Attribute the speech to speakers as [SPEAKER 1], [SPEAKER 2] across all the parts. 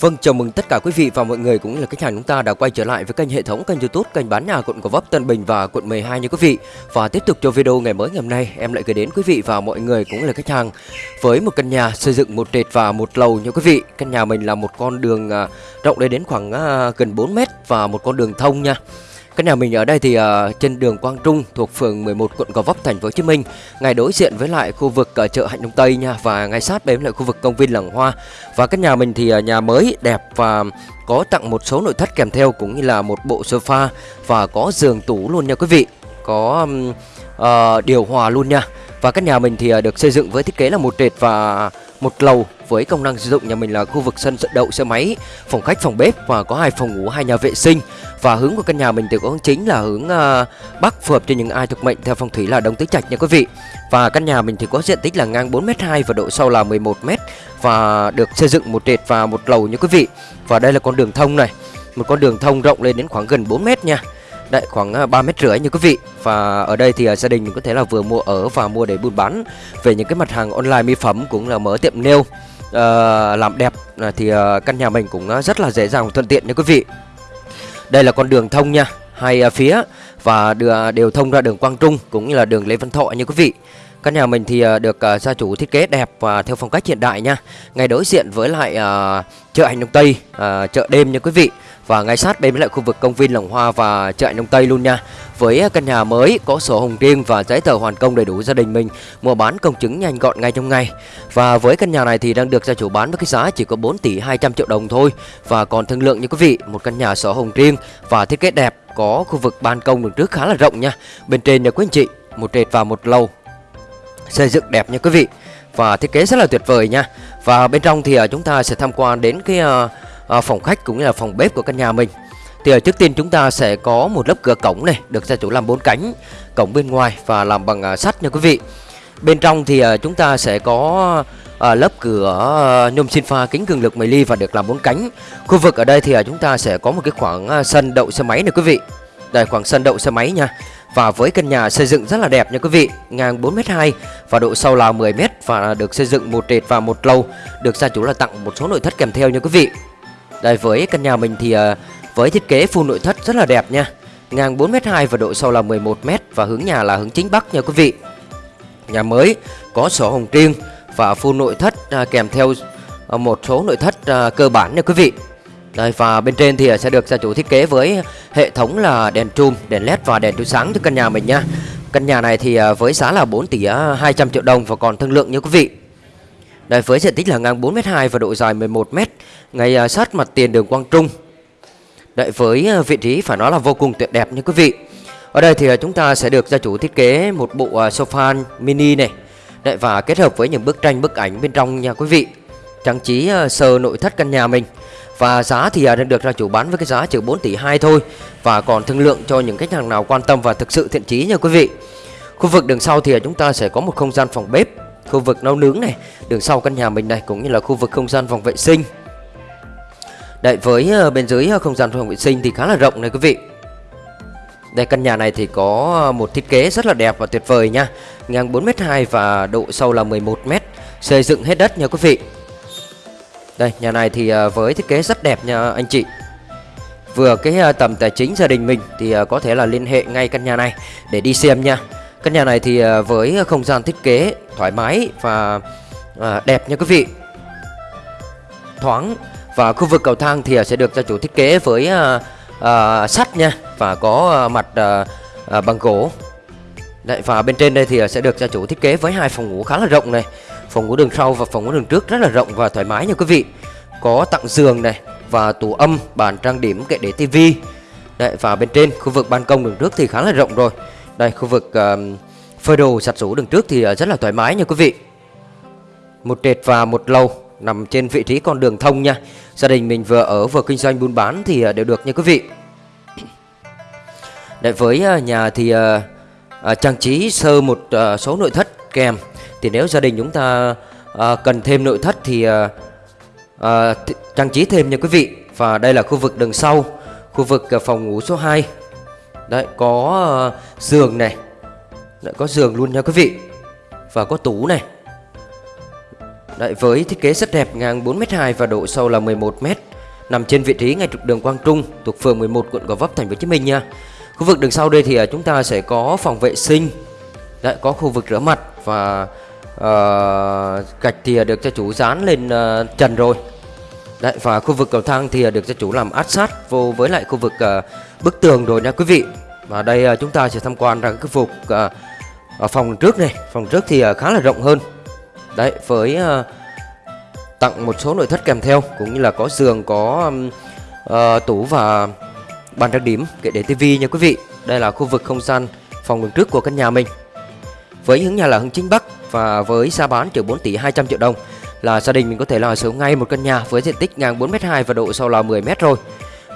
[SPEAKER 1] Vâng, chào mừng tất cả quý vị và mọi người cũng là khách hàng chúng ta đã quay trở lại với kênh hệ thống kênh YouTube kênh bán nhà quận Gò Vấp, Tân Bình và quận 12 nha quý vị. Và tiếp tục cho video ngày mới ngày hôm nay, em lại gửi đến quý vị và mọi người cũng là khách hàng với một căn nhà xây dựng một trệt và một lầu nha quý vị. Căn nhà mình là một con đường à, rộng lên đến khoảng à, gần 4 mét và một con đường thông nha. Căn nhà mình ở đây thì uh, trên đường Quang Trung thuộc phường 11 quận Gò Vấp thành phố Hồ Chí Minh, ngay đối diện với lại khu vực uh, chợ Hạnh Đông Tây nha và ngay sát bên lại khu vực công viên Làng Hoa. Và căn nhà mình thì uh, nhà mới đẹp và có tặng một số nội thất kèm theo cũng như là một bộ sofa và có giường tủ luôn nha quý vị. Có um, uh, điều hòa luôn nha. Và căn nhà mình thì uh, được xây dựng với thiết kế là một trệt và một lầu với công năng sử dụng nhà mình là khu vực sân đậu xe máy, phòng khách, phòng bếp và có hai phòng ngủ, hai nhà vệ sinh. Và hướng của căn nhà mình thì có hướng chính là hướng uh, bắc phù hợp cho những ai thuộc mệnh theo phong thủy là đông tứ trạch nha quý vị. Và căn nhà mình thì có diện tích là ngang 4m2 và độ sâu là 11m và được xây dựng một trệt và một lầu nha quý vị. Và đây là con đường thông này, một con đường thông rộng lên đến khoảng gần 4m nha. Đấy khoảng à, 3 mét rưỡi như quý vị. Và ở đây thì à, gia đình mình có thể là vừa mua ở và mua để buôn bán. Về những cái mặt hàng online mỹ phẩm cũng là mở tiệm nail uh, Làm đẹp à, thì uh, căn nhà mình cũng rất là dễ dàng thuận tiện nha quý vị. Đây là con đường thông nha Hai uh, phía và đưa, đều thông ra đường Quang Trung cũng như là đường Lê Văn Thọ như quý vị. Căn nhà mình thì được gia chủ thiết kế đẹp và theo phong cách hiện đại nha. Ngay đối diện với lại uh, chợ Hành Đông Tây, uh, chợ đêm nha quý vị và ngay sát bên với lại khu vực công viên Làng Hoa và chợ Đông Tây luôn nha. Với căn nhà mới có sổ hồng riêng và giấy tờ hoàn công đầy đủ gia đình mình mua bán công chứng nhanh gọn ngay trong ngày. Và với căn nhà này thì đang được gia chủ bán với cái giá chỉ có 4 tỷ 200 triệu đồng thôi và còn thương lượng như quý vị, một căn nhà sổ hồng riêng và thiết kế đẹp có khu vực ban công đường trước khá là rộng nha. Bên trên nhà quý anh chị, một trệt và một lầu. Xây dựng đẹp nha quý vị và thiết kế rất là tuyệt vời nha. Và bên trong thì à, chúng ta sẽ tham quan đến cái à, à, phòng khách cũng như là phòng bếp của căn nhà mình. Thì ở trước tiên chúng ta sẽ có một lớp cửa cổng này được gia chủ làm bốn cánh cổng bên ngoài và làm bằng à, sắt nha quý vị. Bên trong thì à, chúng ta sẽ có à, lớp cửa à, nhôm xin pha kính cường lực 10 ly và được làm bốn cánh. Khu vực ở đây thì à, chúng ta sẽ có một cái khoảng à, sân đậu xe máy này quý vị. Đây khoảng sân đậu xe máy nha. Và với căn nhà xây dựng rất là đẹp nha quý vị Ngang 4m2 và độ sâu là 10m Và được xây dựng một trệt và một lầu Được gia chủ là tặng một số nội thất kèm theo nha quý vị đây với căn nhà mình thì ờ, với thiết kế full nội thất rất là đẹp nha Ngang 4m2 và độ sâu là 11m Và hướng nhà là hướng chính Bắc nha quý vị Nhà mới có sổ hồng riêng và full nội thất à, kèm theo ờ, một số nội thất à, cơ bản nha quý vị đây và bên trên thì sẽ được gia chủ thiết kế với hệ thống là đèn trùm, đèn led và đèn chiếu sáng cho căn nhà mình nha. Căn nhà này thì ờ, với giá là 4 tỷ à, 200 triệu đồng và còn thương lượng nha quý vị. Đây với diện tích là ngang 4m2 và độ dài 11m Ngay à, sát mặt tiền đường Quang Trung. Đây với à, vị trí phải nói là vô cùng tuyệt đẹp nha quý vị. Ở đây thì à, chúng ta sẽ được gia chủ thiết kế một bộ sofa mini này. Đấy, Và kết hợp với những bức tranh bức ảnh bên trong nha quý vị. Trang trí sơ nội thất căn nhà mình. Và giá thì đang được gia chủ bán với cái giá chỉ 4 tỷ 2 thôi. Và còn thương lượng cho những khách hàng nào quan tâm và thực sự thiện chí nha quý vị. Khu vực đường sau thì chúng ta sẽ có một không gian phòng bếp khu vực nấu nướng này, đường sau căn nhà mình này, cũng như là khu vực không gian phòng vệ sinh. Đấy với ờ, bên dưới ờ, không gian phòng vệ sinh thì khá là rộng này quý vị. Đây, căn nhà này thì có ờ, một thiết kế rất là đẹp và tuyệt vời nha. Ngang 4m2 và độ sâu là 11m Xây dựng hết đất nha quý vị. Đây, nhà này thì với thiết kế rất đẹp nha anh chị. Vừa cái tầm tài chính gia đình mình thì có thể là liên hệ ngay căn nhà này để đi xem nha. Căn nhà này thì à, với không gian thiết kế thoải mái và à, đẹp nha quý vị. Thoáng Và khu vực cầu thang thì à, sẽ được gia chủ thiết kế với sắt nha Và có mặt bằng gỗ. Đấy, Và bên trên đây thì sẽ được gia chủ thiết kế với hai phòng ngủ khá là rộng này Phòng ngủ đường sau và phòng ngủ đường trước rất là rộng và thoải mái nha quý vị. Có tặng giường này và tủ âm, bàn trang điểm, kệ để tivi Đấy, Và bên trên khu vực ban công đường trước thì khá là rộng rồi đây khu vực uh, phơi đồ sạch rũ đường trước thì uh, rất là thoải mái nha quý vị. Một trệt và một lầu nằm trên vị trí con đường thông nha. Gia đình mình vừa ở vừa kinh doanh buôn bán thì uh, đều được nha quý vị. Đấy với uh, nhà thì uh, uh, trang trí sơ một uh, số nội thất kèm. Thì nếu gia đình chúng ta uh, cần thêm nội thất thì uh, uh, trang trí thêm nha quý vị. Và đây là khu vực đường sau Khu vực uh, phòng ngủ số 2 Đấy có uh, giường này Đấy, Có giường luôn nha quý vị Và có tủ này Đấy, với thiết kế rất đẹp ngang 4m2 và độ sâu là 11m nằm trên vị trí ngay trục đường Quang Trung thuộc phường 11 quận Gò Vấp thành phố Hồ Chí Minh nha. Khu vực đường sau đây thì ờ, chúng ta sẽ có phòng vệ sinh, Đấy, có khu vực rửa mặt và uh, gạch thì được cho chủ dán lên uh, trần rồi. Đấy, và khu vực cầu thang thì à, được gia chủ làm áp sát vô với lại khu vực uh, bức tường rồi nha quý vị. Và đây uh, chúng ta sẽ tham quan ra cái phục uh, ở phòng trước này, phòng trước thì uh, khá là rộng hơn. Đấy, với uh, tặng một số nội thất kèm theo cũng như là có giường, có um, uh, tủ và bàn trang điểm kệ để tivi nha quý vị. Đây là khu vực không gian phòng đường trước của căn nhà mình. Với hướng nhà là hướng chính bắc và với giá bán từ 4 tỷ 200 triệu đồng là gia đình mình có thể là sở ngay một căn nhà với diện tích ngang 4m2 và độ sâu là 10m rồi.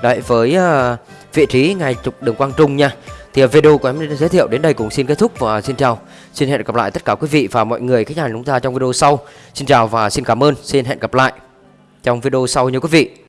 [SPEAKER 1] Đấy với uh, vị trí ngay trục đường Quang Trung nha. Thì ờ, video của em giới thiệu đến đây cũng xin kết thúc và xin chào. Xin hẹn gặp lại tất cả quý vị và mọi người khách hàng chúng ta trong video sau. Xin chào và xin cảm ơn. Xin hẹn gặp lại trong video sau nha quý vị.